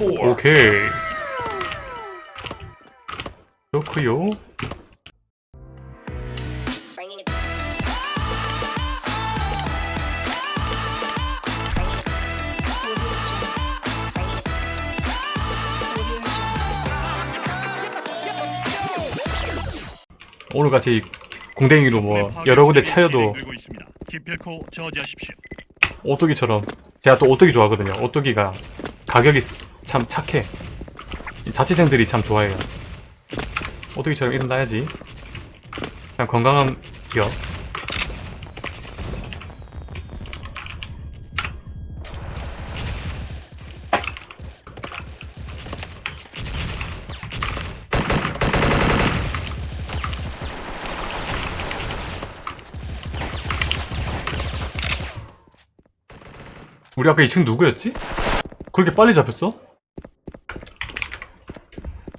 오케이 좋구요. 오늘같이 공댕이로 뭐 여러 군데 차여도. 오뚜기처럼 제가 또 오뚜기 좋아하거든요 오뚜기가 가격이 참 착해 이 자취생들이 참 좋아해요 오뚜기처럼 일어나야지 그냥 건강한 기업 우리 아까 2층 누구였지? 그렇게 빨리 잡혔어?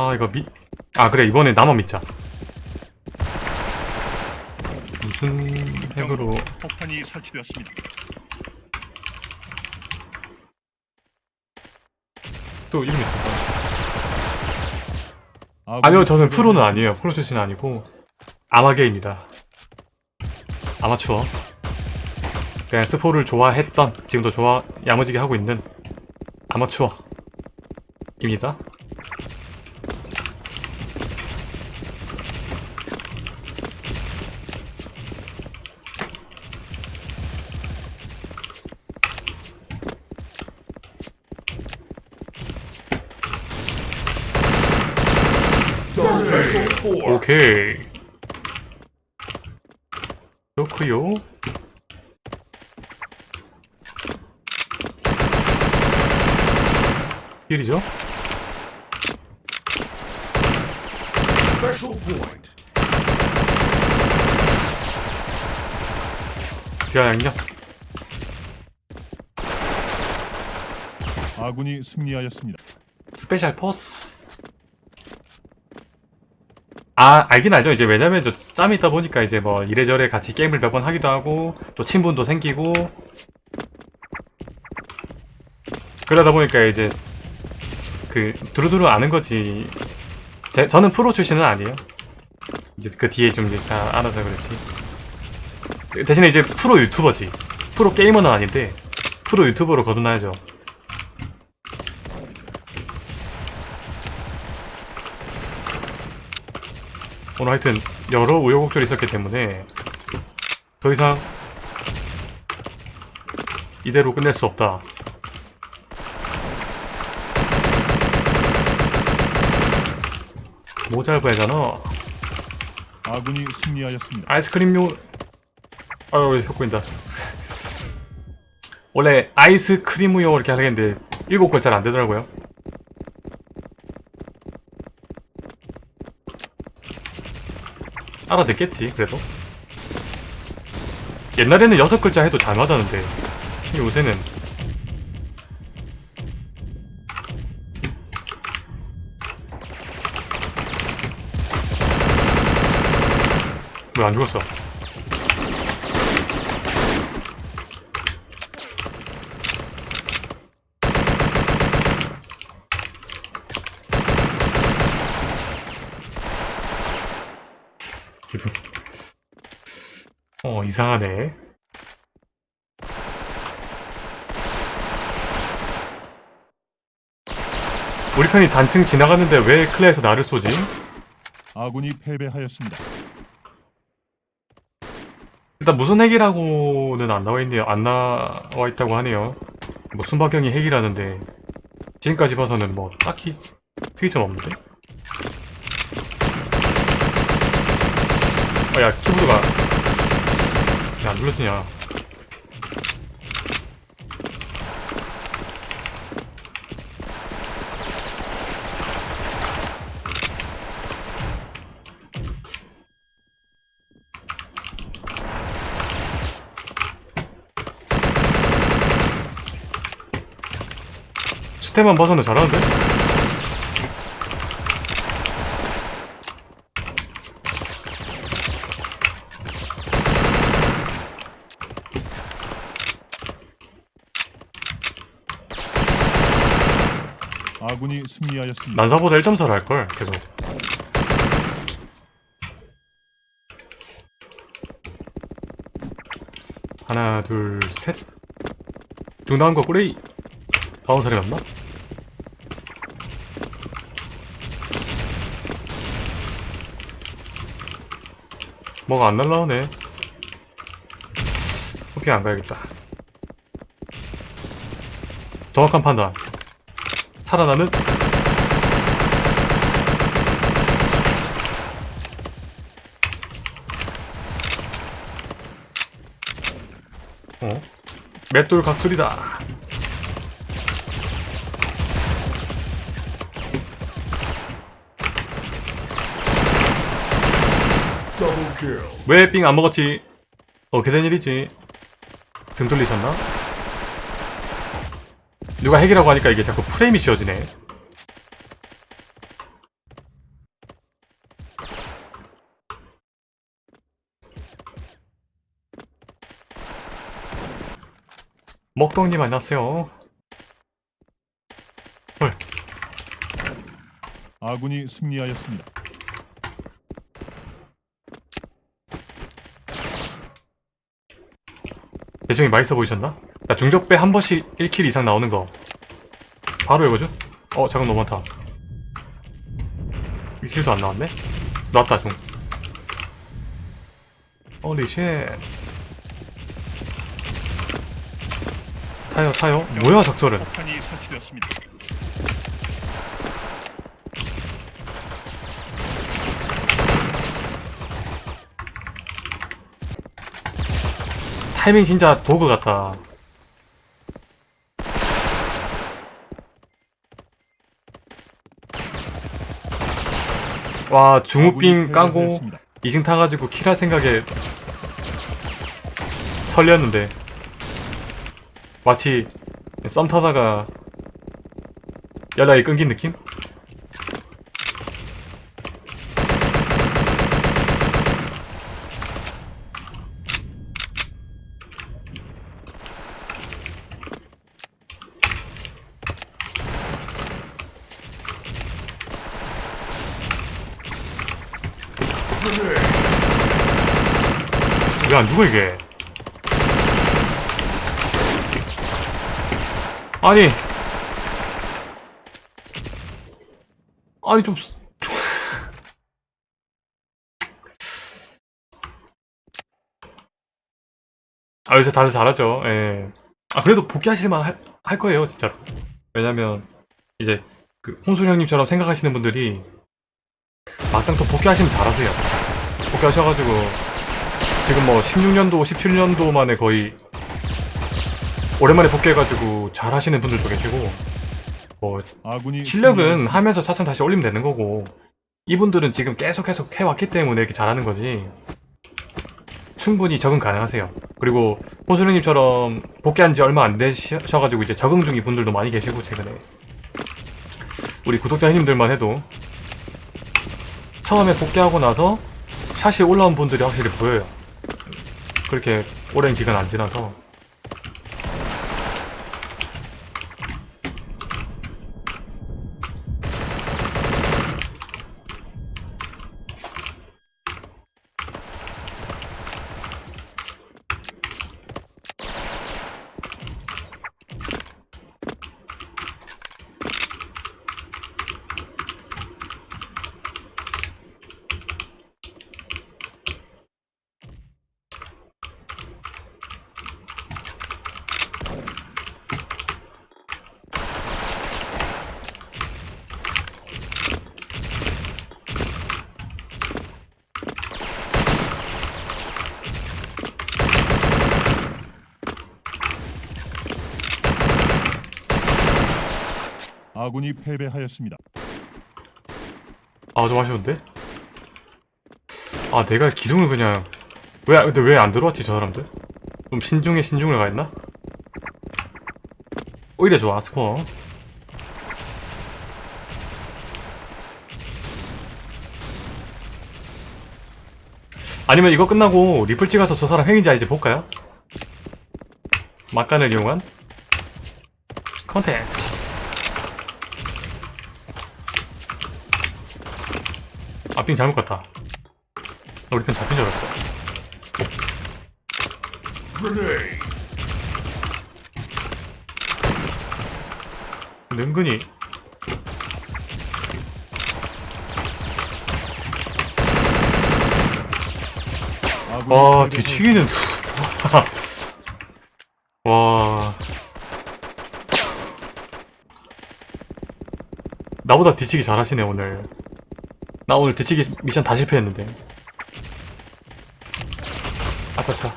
아 이거 미... 아 그래 이번에 나만 믿자. 무슨 핵으로? 폭탄이 설치되었습니다. 또 이름이 있을까? 아니요 저는 프로는 아니에요. 프로 출신은 아니고 아마게입니다. 아마추어. 그냥 스포를 좋아했던 지금도 좋아 야무지게 하고 있는 아마추어입니다 오케이 좋구요 힐이죠? 지하 양력? 아군이 승리하였습니다. 스페셜 포스 아 알긴 알죠. 이제 왜냐면 저 짬이 있다 보니까 이제 뭐 이래저래 같이 게임을 몇 번 하기도 하고 또 친분도 생기고. 그러다 보니까 이제 그 두루두루 아는 거지. 제, 저는 프로 출신은 아니에요. 이제 그 뒤에 좀 이제 다 알아서 그렇지. 대신에 이제 프로 유튜버지. 프로 게이머는 아닌데 프로 유튜버로 거듭나야죠 오늘 하여튼 여러 우여곡절이 있었기 때문에 더 이상 이대로 끝낼 수 없다. 모잘부야잖아. 아군이 승리하였습니다. 아이스크림 요... 아유 혀 보인다. 원래 아이스크림우요 이렇게 하려는데 일곱 글자는 안 되더라고요. 알아듣겠지 그래도. 옛날에는 여섯 글자 해도 잘 맞았는데 요새는. 왜 안 죽었어 이상하네 우리 편이 단층 지나갔는데 왜 클레에서 나를 쏘지? 아군이 패배하였습니다. 일단 무슨 핵이라고는 안 나와 있네요 안 나와 있다고 하네요 뭐 순박형이 핵이라는데 지금까지 봐서는 뭐 딱히 특이점 없는데? 아야 키보드가 왜 안 눌러지냐 스텝만 봐서는 잘하는데? 아군이 승리하였습니다. 난사보다 1.4를 할걸 계속. 하나 둘 셋. 중나온 거 꾸레이. 다운 사례 맞나? 뭐가 안 날라오네. 오케이 안 가야겠다. 정확한 판단 살아나는 어? 맷돌 각술이다. 왜 삥 안 먹었지? 어떻게 된 일이지? 등 돌리셨나? 누가 핵이라고 하니까 이게 자꾸 프레임이 씌워지네. 먹동님 안녕하세요. 헐, 아군이 승리하였습니다. 대중이 맛있어 보이셨나? 나 중적배 한 번씩 1킬 이상 나오는 거. 바로 해보죠? 어 잠깐 너무 많다. 1킬도 안 나왔네? 나왔다 중. 어리 쉣 타요 타요. 뭐야 작설은? 폭탄이 설치되었습니다. 타이밍 진짜 도구 같다 와 중우빙 아군이 까고 패배하였습니다. 이승 타가지고 킬할 생각에 설렸는데 마치 썸 타다가 연락이 끊긴 느낌? 안 죽어 이게? 아니. 아니 좀. 스- 아 요새 다들 잘하죠. 예. 아 그래도 복귀하실만 할, 할 거예요 진짜로. 왜냐면 이제 그 홍순 형님처럼 생각하시는 분들이 막상 또 복귀하시면 잘하세요. 복귀하셔가지고 지금 뭐 16년도 17년도 만에 거의 오랜만에 복귀해가지고 잘 하시는 분들도 계시고 뭐 실력은. 하면서 차츰 다시 올리면 되는 거고 이분들은 지금 계속 계속 해왔기 때문에 이렇게 잘하는 거지 충분히 적응 가능하세요 그리고 혼수령님처럼 복귀한 지 얼마 안 되셔가지고 이제 적응 중인 분들도 많이 계시고 최근에 우리 구독자 형님들만 해도 처음에 복귀하고 나서 샷이 올라온 분들이 확실히 보여요 그렇게 오랜 기간 안 지나서 아군이 패배하였습니다. 아 좀 아쉬운데? 아 내가 기둥을 그냥 왜 근데 왜 안 들어왔지 저 사람들? 좀 신중에 신중을 가했나? 오히려 좋아 스코어 아니면 이거 끝나고 리플 찍어서 저 사람 핵인지 아닌지 볼까요? 막간을 이용한 컨텐츠 아빙 잘못 갔다. 우리 편 잡힌 줄 알았어. 은근히 아군이 와. 뒤치기는 와. 나보다 뒤치기 잘하시네 오늘 나 오늘 뒤치기 미션 다 실패했는데 아차차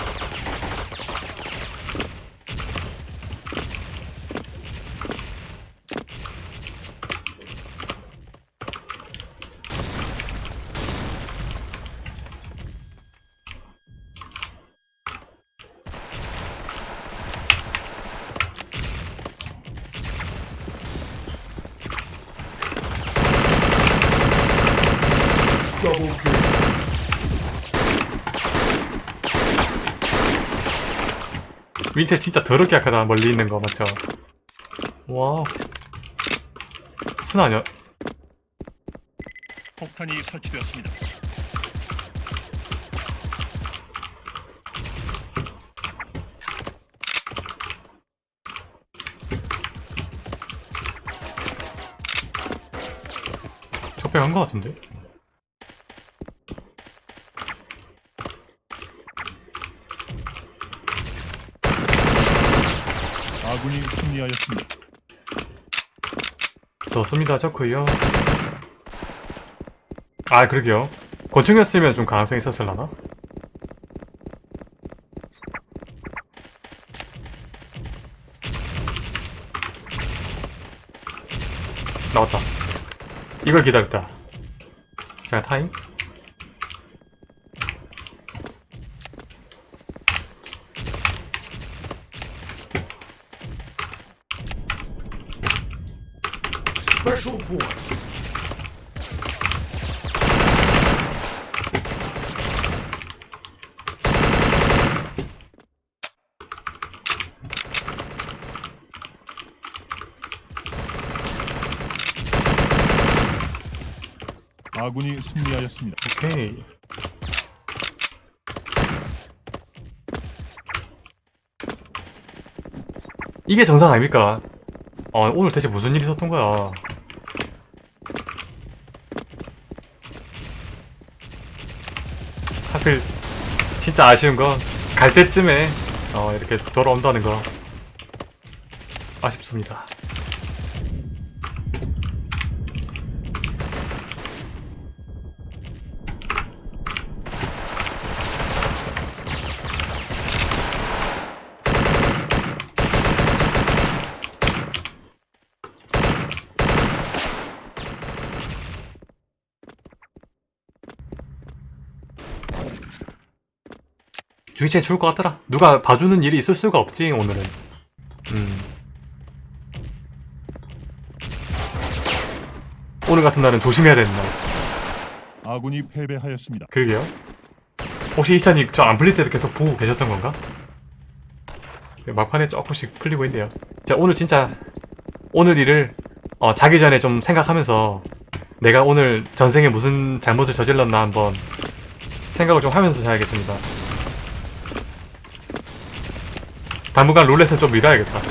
윈체 진짜 더럽게 약하다 멀리 있는 거 맞죠? 와우 순 아니야? 폭탄이 설치되었습니다. 적배한 거 같은데? 아군이 승리하였습니다. 좋습니다 좋고요. 아 그러게요. 권총이었으면 좀 가능성이 있었을라나? 나왔다. 이걸 기다렸다. 자 타임 아군이 승리하였습니다. 오케이 이게 정상 아닙니까? 어, 오늘 대체 무슨 일이 있었던 거야? 하필 진짜 아쉬운 건 갈 때쯤에 어, 이렇게 돌아온다는 거 아쉽습니다. 주위치에 죽을 것 같더라. 누가 봐주는 일이 있을 수가 없지 오늘은. 음. 오늘 같은 날은 조심해야 되는 날. 아군이 패배하였습니다. 그러게요. 혹시 이찬이 저 안 풀릴 때도 계속 보고 계셨던 건가? 막판에 조금씩 풀리고 있네요. 자 오늘 진짜 오늘 일을 어, 자기 전에 좀 생각하면서 내가 오늘 전생에 무슨 잘못을 저질렀나 한번 생각을 좀 하면서 자야겠습니다. 당분간 롤렛은 좀 미뤄야겠다.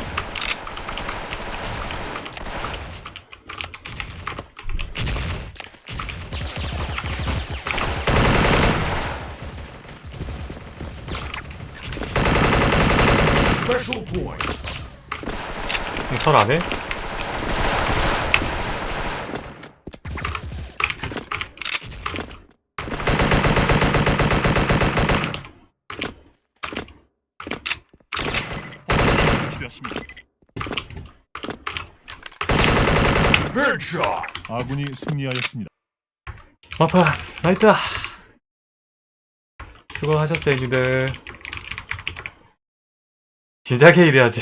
설 안 해? 폭탄이 설치되었습니다. 아군이 승리하였습니다. 마파 나이트. 수고하셨어요 니들. 진작에 이래야지